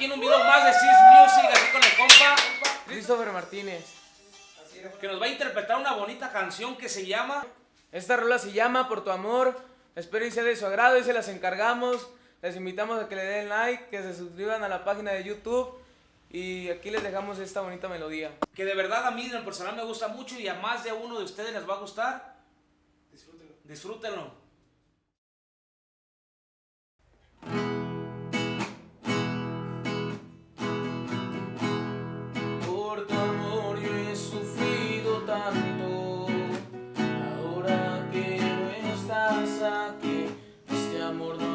aquí en un video más de Sis Music, aquí con el compa Christopher Martínez. Que nos va a interpretar una bonita canción que se llama... Esta rola se llama Por tu amor, espero y sea de su agrado y se las encargamos. Les invitamos a que le den like, que se suscriban a la página de YouTube. Y aquí les dejamos esta bonita melodía. Que de verdad a mí en el personal me gusta mucho y a más de uno de ustedes les va a gustar. Disfrútenlo. Disfrútenlo. Amor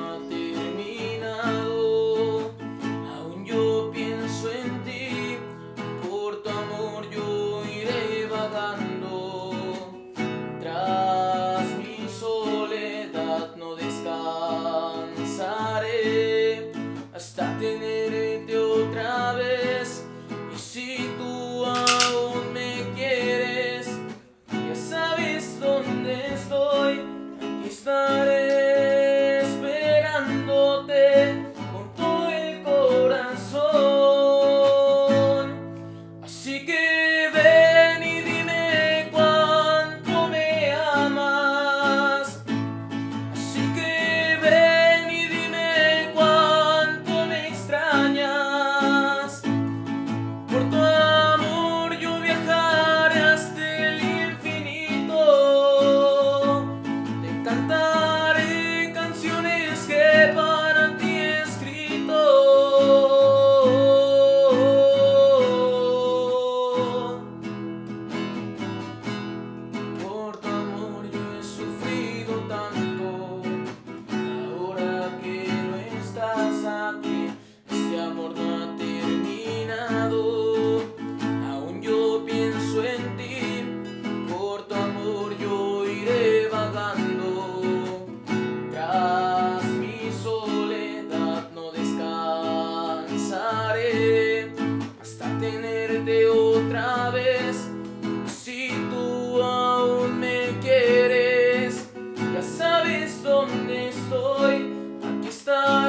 cantar. vez. Si tú aún me quieres Ya sabes dónde estoy. Aquí está